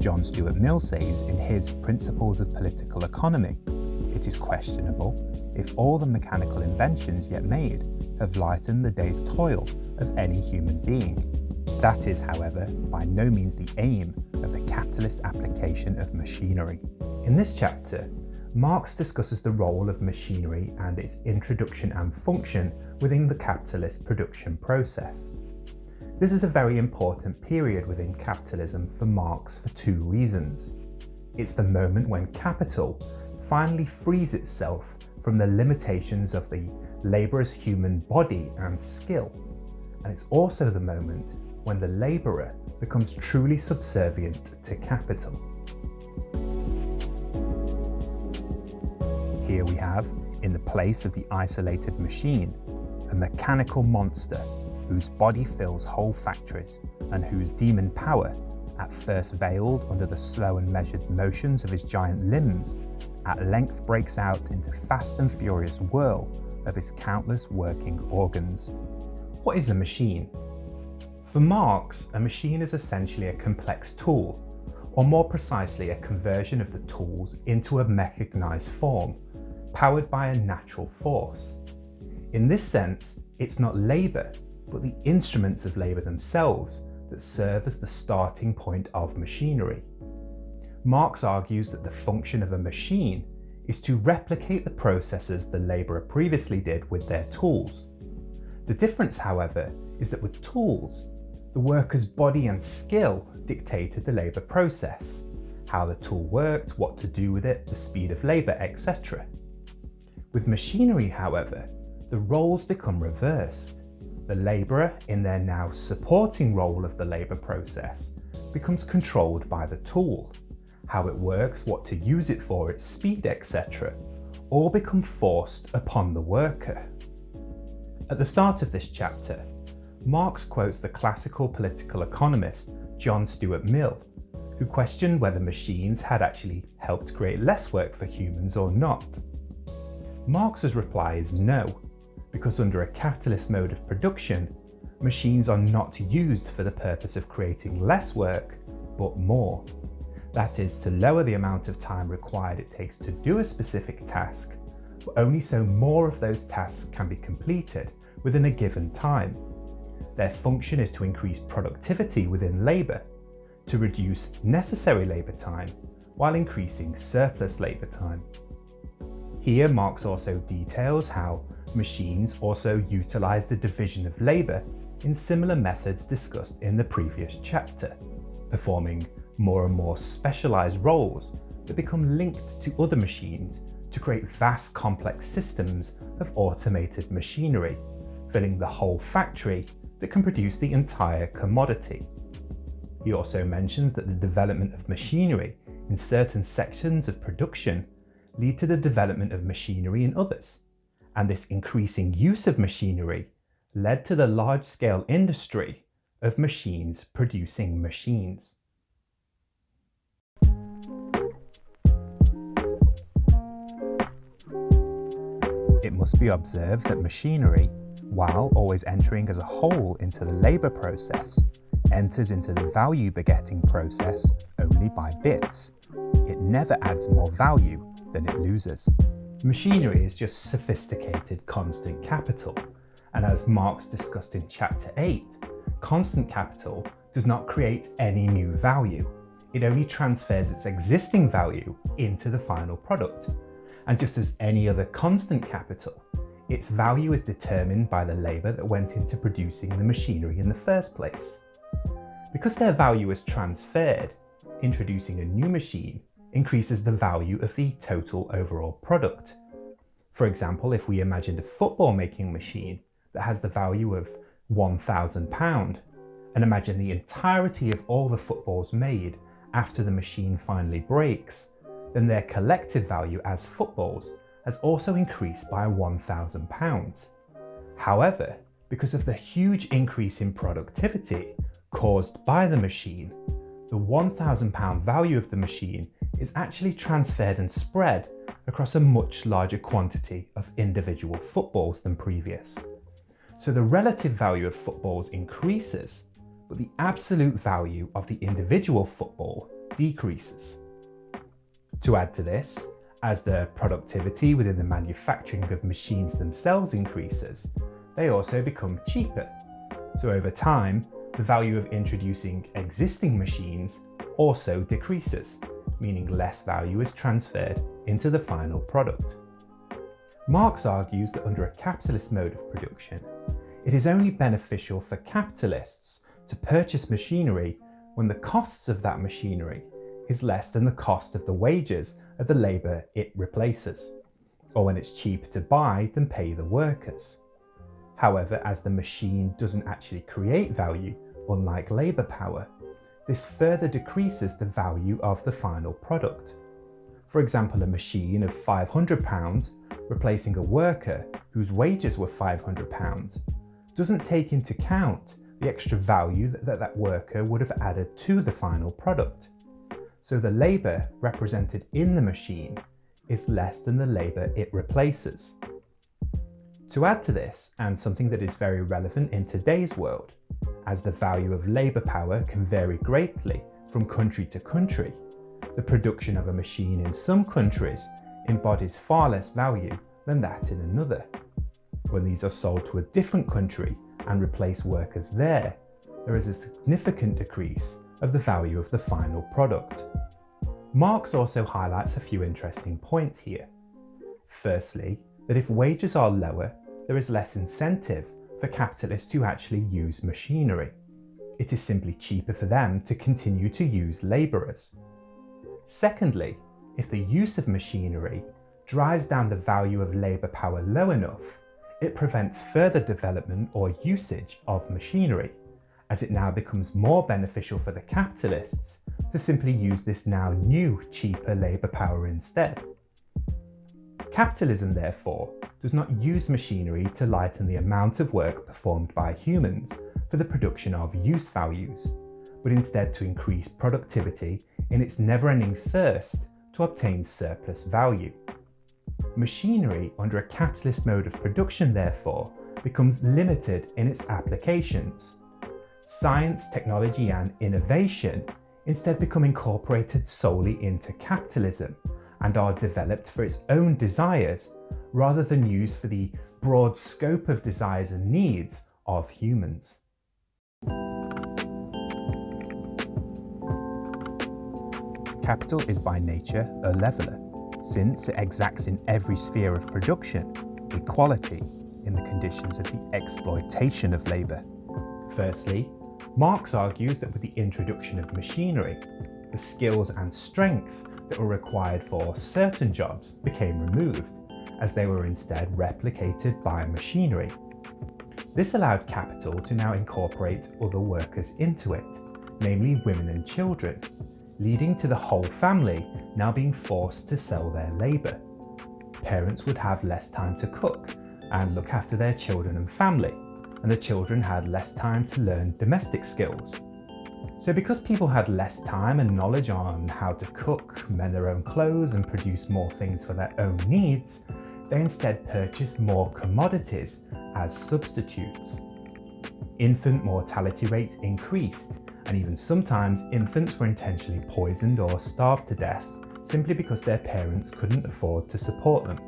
John Stuart Mill says in his Principles of Political Economy, it is questionable if all the mechanical inventions yet made have lightened the day's toil of any human being. That is, however, by no means the aim of the capitalist application of machinery. In this chapter, Marx discusses the role of machinery and its introduction and function within the capitalist production process. This is a very important period within capitalism for Marx for two reasons. It's the moment when capital finally frees itself from the limitations of the labourer's human body and skill. And it's also the moment when the labourer becomes truly subservient to capital. Here we have, in the place of the isolated machine, a mechanical monster whose body fills whole factories and whose demon power, at first veiled under the slow and measured motions of his giant limbs, at length breaks out into fast and furious whirl of his countless working organs. What is a machine? For Marx, a machine is essentially a complex tool, or more precisely a conversion of the tools into a mechanised form, powered by a natural force. In this sense, it's not labour, but the instruments of labour themselves that serve as the starting point of machinery. Marx argues that the function of a machine is to replicate the processes the labourer previously did with their tools. The difference, however, is that with tools, the worker's body and skill dictated the labour process, how the tool worked, what to do with it, the speed of labour, etc. With machinery, however, the roles become reversed. The labourer, in their now supporting role of the labour process, becomes controlled by the tool. How it works, what to use it for, its speed, etc. all become forced upon the worker. At the start of this chapter, Marx quotes the classical political economist John Stuart Mill, who questioned whether machines had actually helped create less work for humans or not. Marx's reply is no, because under a capitalist mode of production, machines are not used for the purpose of creating less work, but more. That is, to lower the amount of time required it takes to do a specific task, but only so more of those tasks can be completed within a given time. Their function is to increase productivity within labour, to reduce necessary labour time, while increasing surplus labour time. Here Marx also details how Machines also utilise the division of labour in similar methods discussed in the previous chapter, performing more and more specialised roles that become linked to other machines to create vast complex systems of automated machinery, filling the whole factory that can produce the entire commodity. He also mentions that the development of machinery in certain sections of production lead to the development of machinery in others, and this increasing use of machinery led to the large-scale industry of machines producing machines. It must be observed that machinery, while always entering as a whole into the labour process, enters into the value begetting process only by bits. It never adds more value than it loses. Machinery is just sophisticated constant capital, and as Marx discussed in chapter 8, constant capital does not create any new value. It only transfers its existing value into the final product. And just as any other constant capital, its value is determined by the labour that went into producing the machinery in the first place. Because their value is transferred, introducing a new machine increases the value of the total overall product. For example, if we imagined a football making machine that has the value of £1,000 and imagine the entirety of all the footballs made after the machine finally breaks, then their collective value as footballs has also increased by £1,000. However, because of the huge increase in productivity caused by the machine, the £1,000 value of the machine is actually transferred and spread across a much larger quantity of individual footballs than previous. So the relative value of footballs increases, but the absolute value of the individual football decreases. To add to this, as the productivity within the manufacturing of machines themselves increases, they also become cheaper. So over time, the value of introducing existing machines also decreases, meaning less value is transferred into the final product. Marx argues that under a capitalist mode of production, it is only beneficial for capitalists to purchase machinery when the costs of that machinery is less than the cost of the wages of the labour it replaces, or when it's cheaper to buy than pay the workers. However, as the machine doesn't actually create value, unlike labour power, this further decreases the value of the final product. For example, a machine of £500 replacing a worker whose wages were £500 doesn't take into account the extra value that, that worker would have added to the final product. So the labour represented in the machine is less than the labour it replaces. To add to this, and something that is very relevant in today's world, as the value of labour power can vary greatly from country to country, the production of a machine in some countries embodies far less value than that in another. When these are sold to a different country and replace workers there, there is a significant decrease of the value of the final product. Marx also highlights a few interesting points here. Firstly, that if wages are lower, there is less incentive for capitalists to actually use machinery. It is simply cheaper for them to continue to use labourers. Secondly, if the use of machinery drives down the value of labour power low enough, it prevents further development or usage of machinery, as it now becomes more beneficial for the capitalists to simply use this now new, cheaper labour power instead. Capitalism, therefore, does not use machinery to lighten the amount of work performed by humans for the production of use values, but instead to increase productivity in its never-ending thirst to obtain surplus value. Machinery under a capitalist mode of production, therefore, becomes limited in its applications. Science, technology and innovation instead become incorporated solely into capitalism and are developed for its own desires rather than used for the broad scope of desires and needs of humans. Capital is by nature a leveller, since it exacts in every sphere of production equality in the conditions of the exploitation of labour. Firstly, Marx argues that with the introduction of machinery, the skills and strength that were required for certain jobs became removed, as they were instead replicated by machinery. This allowed capital to now incorporate other workers into it, namely women and children, leading to the whole family now being forced to sell their labour. Parents would have less time to cook and look after their children and family, and the children had less time to learn domestic skills. So because people had less time and knowledge on how to cook, mend their own clothes and produce more things for their own needs, they instead purchased more commodities as substitutes. Infant mortality rates increased, and even sometimes infants were intentionally poisoned or starved to death simply because their parents couldn't afford to support them.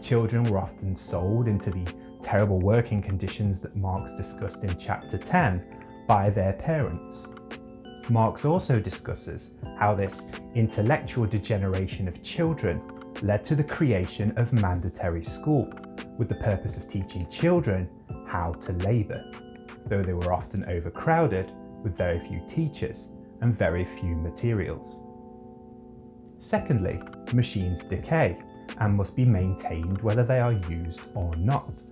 Children were often sold into the terrible working conditions that Marx discussed in chapter 10 by their parents. Marx also discusses how this intellectual degeneration of children led to the creation of mandatory school, with the purpose of teaching children how to labour, though they were often overcrowded with very few teachers and very few materials. Secondly, machines decay and must be maintained whether they are used or not.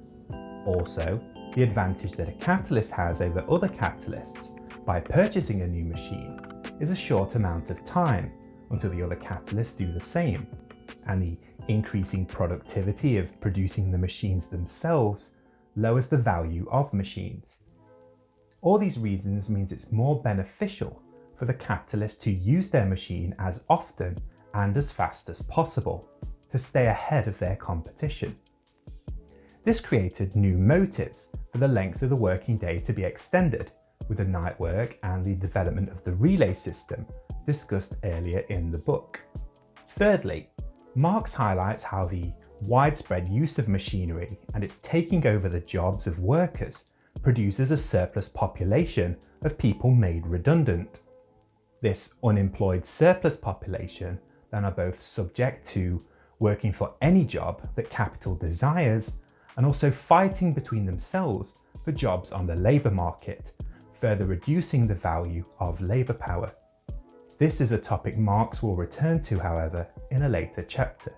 Also, the advantage that a capitalist has over other capitalists by purchasing a new machine is a short amount of time until the other capitalists do the same and the increasing productivity of producing the machines themselves lowers the value of machines. All these reasons means it's more beneficial for the capitalist to use their machine as often and as fast as possible to stay ahead of their competition. This created new motives for the length of the working day to be extended with the night work and the development of the relay system discussed earlier in the book. Thirdly, Marx highlights how the widespread use of machinery and its taking over the jobs of workers produces a surplus population of people made redundant. This unemployed surplus population then are both subject to working for any job that capital desires and also fighting between themselves for jobs on the labour market, further reducing the value of labour power. This is a topic Marx will return to, however, in a later chapter.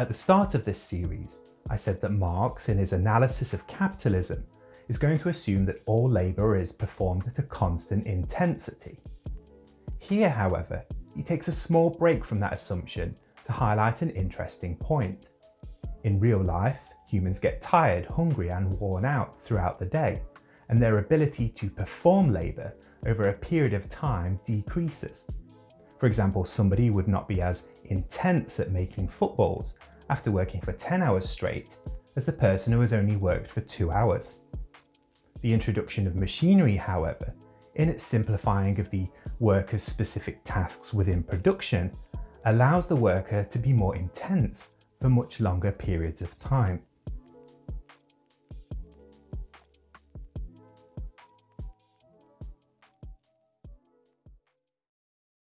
At the start of this series, I said that Marx, in his analysis of capitalism, is going to assume that all labour is performed at a constant intensity. Here, however, he takes a small break from that assumption to highlight an interesting point. In real life, humans get tired, hungry and worn out throughout the day, and their ability to perform labour over a period of time decreases. For example, somebody would not be as intense at making footballs after working for 10 hours straight as the person who has only worked for 2 hours. The introduction of machinery, however, in its simplifying of the worker's specific tasks within production, allows the worker to be more intense for much longer periods of time.